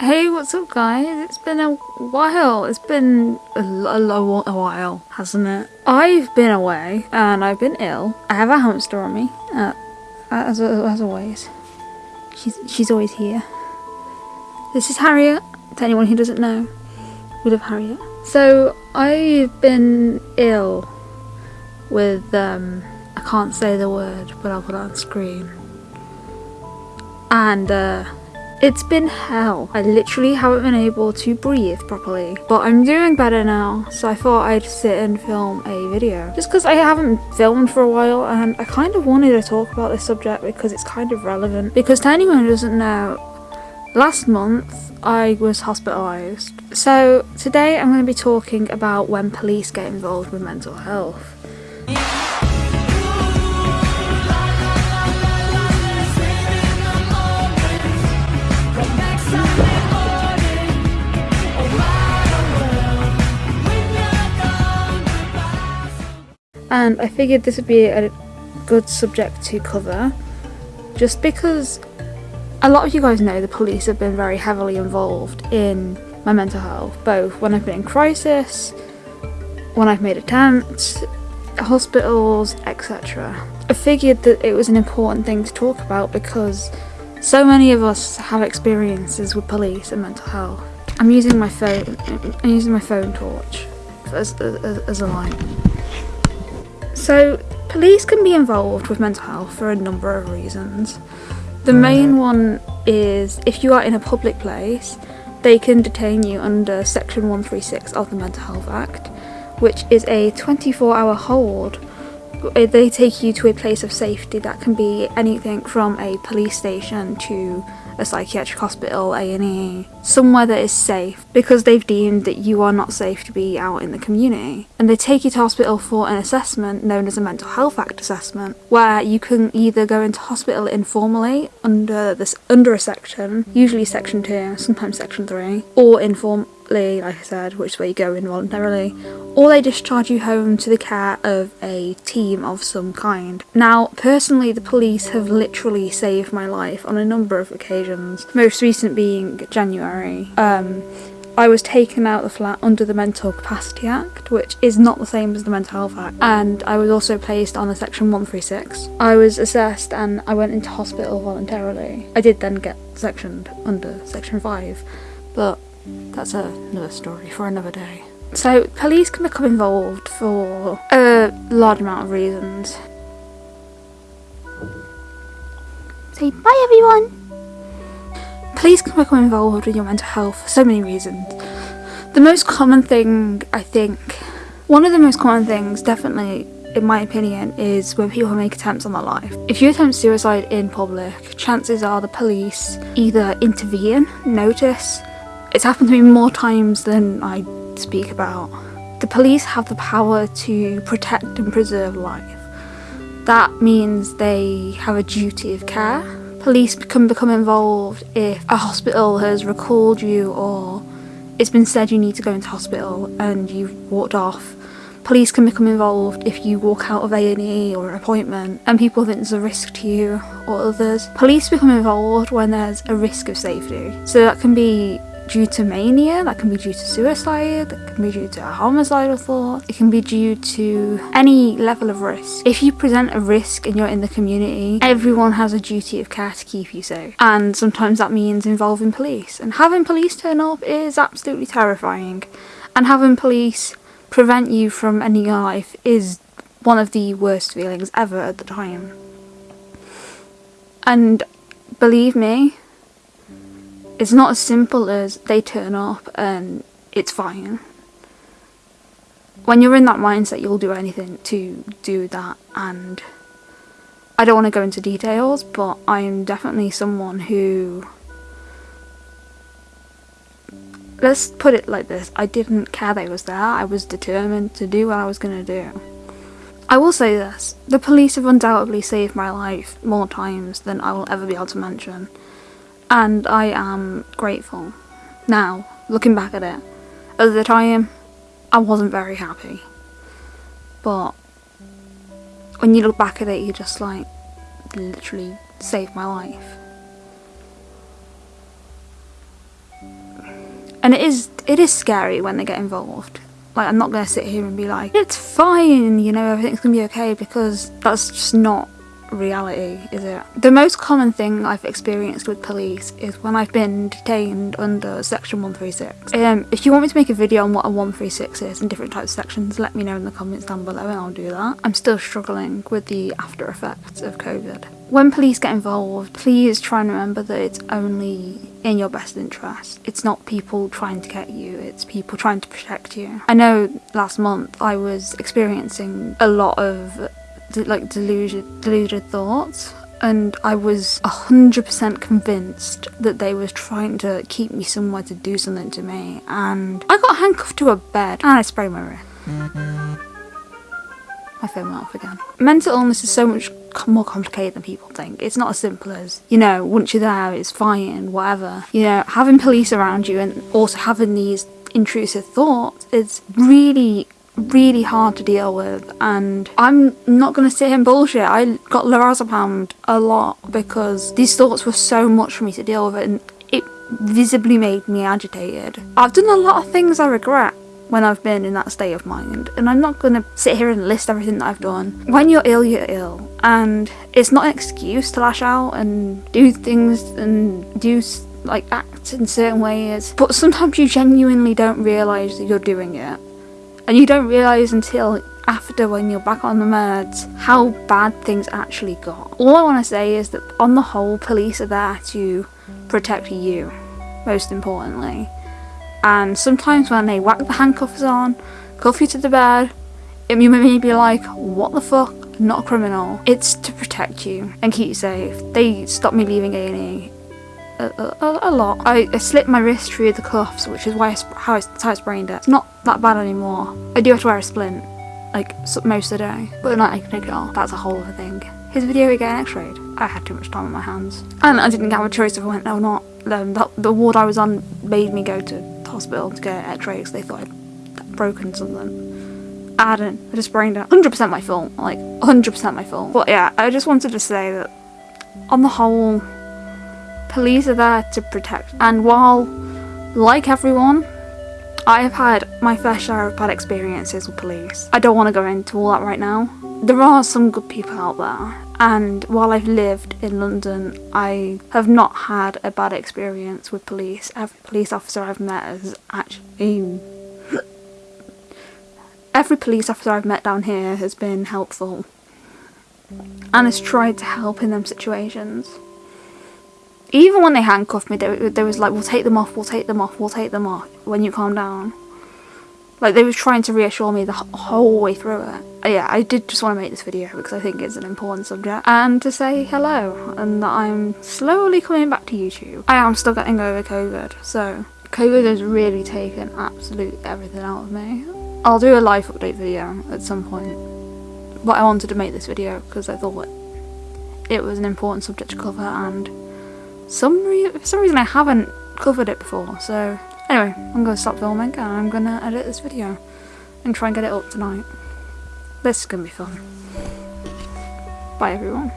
Hey, what's up, guys? It's been a while. It's been a, a, a while, hasn't it? I've been away and I've been ill. I have a hamster on me, uh, as, as always. She's she's always here. This is Harriet. To anyone who doesn't know, we love Harriet. So I've been ill with um, I can't say the word, but I'll put it on screen. And uh, it's been hell. I literally haven't been able to breathe properly. But I'm doing better now, so I thought I'd sit and film a video. Just because I haven't filmed for a while and I kind of wanted to talk about this subject because it's kind of relevant. Because to anyone who doesn't know, last month I was hospitalised. So today I'm going to be talking about when police get involved with mental health. And I figured this would be a good subject to cover just because a lot of you guys know the police have been very heavily involved in my mental health, both when I've been in crisis, when I've made attempts, hospitals, etc. I figured that it was an important thing to talk about because so many of us have experiences with police and mental health. I'm using my phone. I'm using my phone torch as, as, as a light. So, police can be involved with mental health for a number of reasons. The main one is if you are in a public place, they can detain you under Section 136 of the Mental Health Act, which is a 24 hour hold. Uh, they take you to a place of safety that can be anything from a police station to a psychiatric hospital, A&E, somewhere that is safe because they've deemed that you are not safe to be out in the community. And they take you to hospital for an assessment known as a Mental Health Act assessment, where you can either go into hospital informally under this under a section, usually section 2, sometimes section 3, or inform like I said, which where you go involuntarily, or they discharge you home to the care of a team of some kind. Now, personally, the police have literally saved my life on a number of occasions, most recent being January. Um, I was taken out of the flat under the Mental Capacity Act, which is not the same as the Mental Health Act, and I was also placed on a Section 136. I was assessed and I went into hospital voluntarily. I did then get sectioned under Section 5, but that's another story for another day. So, police can become involved for a large amount of reasons. Say bye, everyone! Police can become involved with your mental health for so many reasons. The most common thing, I think, one of the most common things, definitely in my opinion, is when people make attempts on their life. If you attempt suicide in public, chances are the police either intervene, notice, it's happened to me more times than I speak about. The police have the power to protect and preserve life. That means they have a duty of care. Police can become involved if a hospital has recalled you or it's been said you need to go into hospital and you've walked off. Police can become involved if you walk out of A&E or an appointment and people think there's a risk to you or others. Police become involved when there's a risk of safety. So that can be due to mania, that can be due to suicide, that can be due to a homicidal thought, it can be due to any level of risk. If you present a risk and you're in the community, everyone has a duty of care to keep you safe. And sometimes that means involving police. And having police turn up is absolutely terrifying. And having police prevent you from ending your life is one of the worst feelings ever at the time. And believe me, it's not as simple as they turn up and it's fine. When you're in that mindset, you'll do anything to do that, and I don't want to go into details, but I'm definitely someone who. Let's put it like this I didn't care they was there, I was determined to do what I was going to do. I will say this the police have undoubtedly saved my life more times than I will ever be able to mention and I am grateful. Now, looking back at it, at the time, I wasn't very happy. But when you look back at it, you just like literally saved my life. And it is it is scary when they get involved. Like I'm not gonna sit here and be like, it's fine, you know, everything's gonna be okay because that's just not reality, is it? The most common thing I've experienced with police is when I've been detained under section 136. Um, if you want me to make a video on what a 136 is and different types of sections, let me know in the comments down below and I'll do that. I'm still struggling with the after effects of COVID. When police get involved, please try and remember that it's only in your best interest. It's not people trying to get you, it's people trying to protect you. I know last month I was experiencing a lot of like deluded, deluded thoughts and I was 100% convinced that they was trying to keep me somewhere to do something to me and I got handcuffed to a bed and I sprayed my wrist. My phone went off again. Mental illness is so much more complicated than people think. It's not as simple as, you know, once you're there, it's fine, whatever. You know, having police around you and also having these intrusive thoughts is really really hard to deal with and I'm not to sit here and bullshit. I got lorazepam a lot because these thoughts were so much for me to deal with and it visibly made me agitated. I've done a lot of things I regret when I've been in that state of mind and I'm not to sit here and list everything that I've done. When you're ill, you're ill and it's not an excuse to lash out and do things and do like act in certain ways but sometimes you genuinely don't realise that you're doing it and you don't realise until after when you're back on the meds how bad things actually got. All I want to say is that on the whole police are there to protect you most importantly and sometimes when they whack the handcuffs on, cuff you to the bed, it may be like what the fuck not a criminal. It's to protect you and keep you safe. They stopped me leaving A&E a, a, lot. I, I, slipped my wrist through the cuffs, which is why I, how, I, how I sprained it. It's not that bad anymore. I do have to wear a splint, like most of the day, but at night I can take it off. That's a whole other thing. His video again x-rayed. I had too much time on my hands. And I didn't have a choice if I went there or not. Um, the, the ward I was on made me go to the hospital to get x-rays because they thought I'd broken something. I hadn't. I just sprained it. 100% my fault. Like, 100% my fault. But yeah, I just wanted to say that on the whole, Police are there to protect. And while, like everyone, I have had my fair share of bad experiences with police. I don't want to go into all that right now. There are some good people out there and while I've lived in London I have not had a bad experience with police. Every police officer I've met has actually... Every police officer I've met down here has been helpful and has tried to help in them situations even when they handcuffed me, they, they was like, we'll take them off, we'll take them off, we'll take them off when you calm down. Like, they was trying to reassure me the whole way through it. Yeah, I did just want to make this video because I think it's an important subject. And to say hello, and that I'm slowly coming back to YouTube. I am still getting over COVID, so COVID has really taken absolute everything out of me. I'll do a life update video at some point. But I wanted to make this video because I thought it was an important subject to cover and some for some reason I haven't covered it before, so anyway, I'm going to stop filming and I'm going to edit this video and try and get it up tonight. This is going to be fun. Bye everyone.